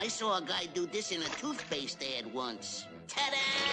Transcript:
I saw a guy do this in a toothpaste ad once. Ta-da!